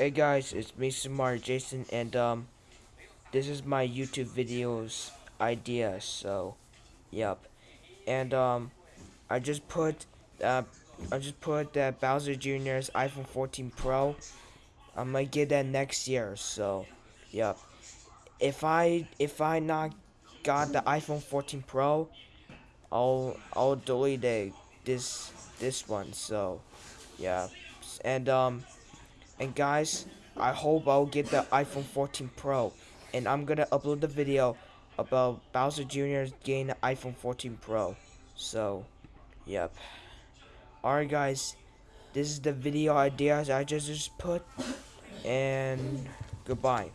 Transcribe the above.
Hey guys, it's me, Samar Jason, and um, this is my YouTube videos idea. So, yep, and um, I just put uh, I just put that Bowser Jr.'s iPhone 14 Pro. I'm gonna get that next year. So, yep. If I if I not got the iPhone 14 Pro, I'll I'll delete it, this this one. So, yeah, and um. And guys, I hope I'll get the iPhone 14 Pro. And I'm gonna upload the video about Bowser Jr. getting the iPhone 14 Pro. So, yep. Alright guys, this is the video ideas I just, just put. And goodbye.